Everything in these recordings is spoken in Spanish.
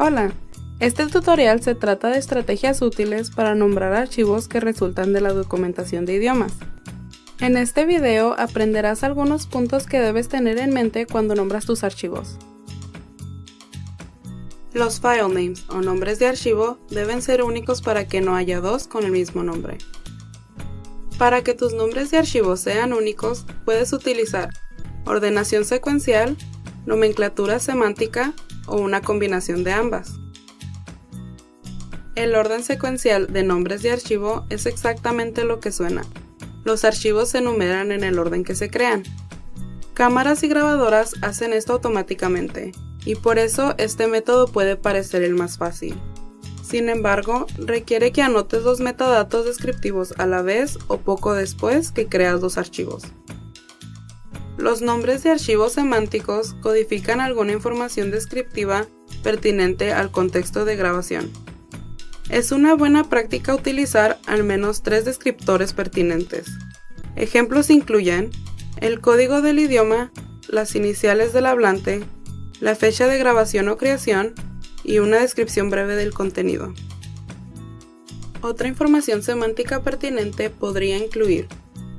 Hola, este tutorial se trata de estrategias útiles para nombrar archivos que resultan de la documentación de idiomas. En este video aprenderás algunos puntos que debes tener en mente cuando nombras tus archivos. Los file names o nombres de archivo deben ser únicos para que no haya dos con el mismo nombre. Para que tus nombres de archivo sean únicos, puedes utilizar ordenación secuencial, nomenclatura semántica o una combinación de ambas. El orden secuencial de nombres de archivo es exactamente lo que suena. Los archivos se enumeran en el orden que se crean. Cámaras y grabadoras hacen esto automáticamente, y por eso este método puede parecer el más fácil. Sin embargo, requiere que anotes los metadatos descriptivos a la vez o poco después que creas los archivos. Los nombres de archivos semánticos codifican alguna información descriptiva pertinente al contexto de grabación. Es una buena práctica utilizar al menos tres descriptores pertinentes. Ejemplos incluyen el código del idioma, las iniciales del hablante, la fecha de grabación o creación y una descripción breve del contenido. Otra información semántica pertinente podría incluir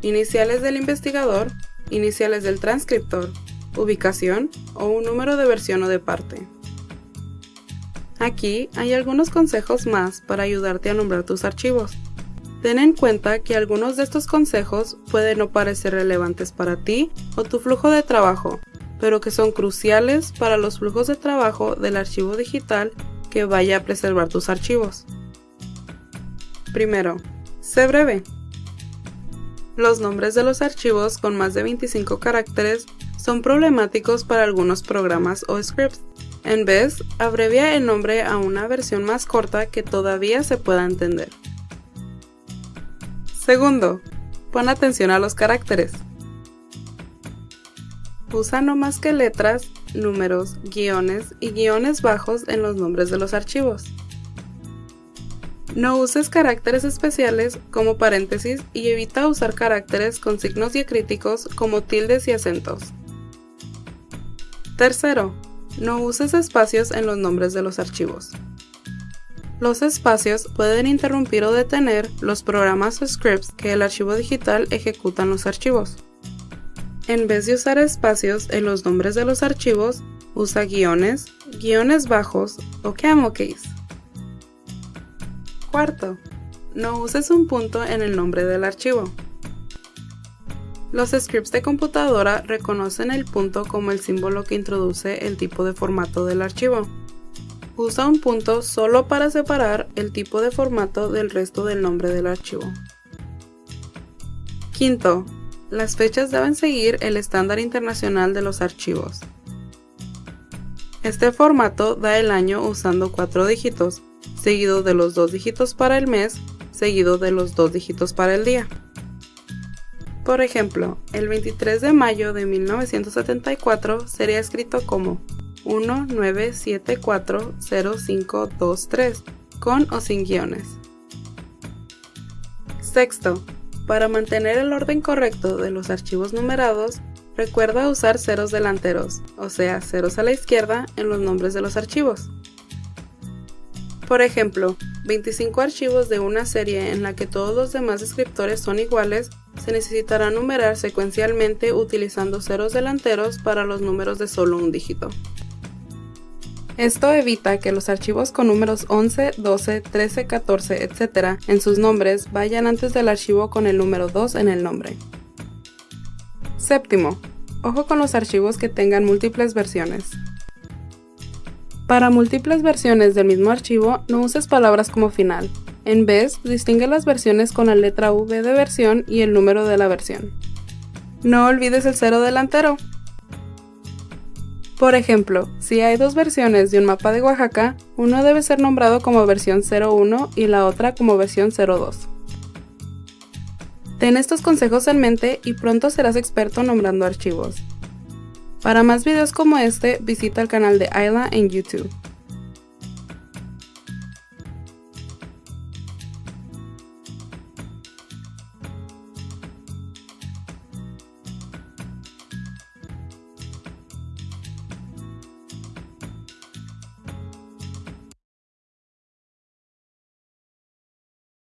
iniciales del investigador, iniciales del transcriptor, ubicación o un número de versión o de parte. Aquí hay algunos consejos más para ayudarte a nombrar tus archivos. Ten en cuenta que algunos de estos consejos pueden no parecer relevantes para ti o tu flujo de trabajo, pero que son cruciales para los flujos de trabajo del archivo digital que vaya a preservar tus archivos. Primero, sé breve. Los nombres de los archivos con más de 25 caracteres son problemáticos para algunos programas o scripts. En vez, abrevia el nombre a una versión más corta que todavía se pueda entender. Segundo, pon atención a los caracteres. Usa no más que letras, números, guiones y guiones bajos en los nombres de los archivos. No uses caracteres especiales como paréntesis y evita usar caracteres con signos diacríticos como tildes y acentos. Tercero, no uses espacios en los nombres de los archivos. Los espacios pueden interrumpir o detener los programas o scripts que el archivo digital ejecuta en los archivos. En vez de usar espacios en los nombres de los archivos, usa guiones, guiones bajos o camel case. Cuarto, no uses un punto en el nombre del archivo. Los scripts de computadora reconocen el punto como el símbolo que introduce el tipo de formato del archivo. Usa un punto solo para separar el tipo de formato del resto del nombre del archivo. Quinto, las fechas deben seguir el estándar internacional de los archivos. Este formato da el año usando cuatro dígitos, seguido de los dos dígitos para el mes, seguido de los dos dígitos para el día. Por ejemplo, el 23 de mayo de 1974 sería escrito como 19740523, con o sin guiones. Sexto, para mantener el orden correcto de los archivos numerados, recuerda usar ceros delanteros, o sea, ceros a la izquierda en los nombres de los archivos. Por ejemplo, 25 archivos de una serie en la que todos los demás descriptores son iguales, se necesitará numerar secuencialmente utilizando ceros delanteros para los números de solo un dígito. Esto evita que los archivos con números 11, 12, 13, 14, etc. en sus nombres vayan antes del archivo con el número 2 en el nombre. Séptimo, ojo con los archivos que tengan múltiples versiones. Para múltiples versiones del mismo archivo, no uses palabras como final. En vez, distingue las versiones con la letra V de versión y el número de la versión. No olvides el cero delantero. Por ejemplo, si hay dos versiones de un mapa de Oaxaca, uno debe ser nombrado como versión 01 y la otra como versión 02. Ten estos consejos en mente y pronto serás experto nombrando archivos. Para más videos como este, visita el canal de Ayla en YouTube.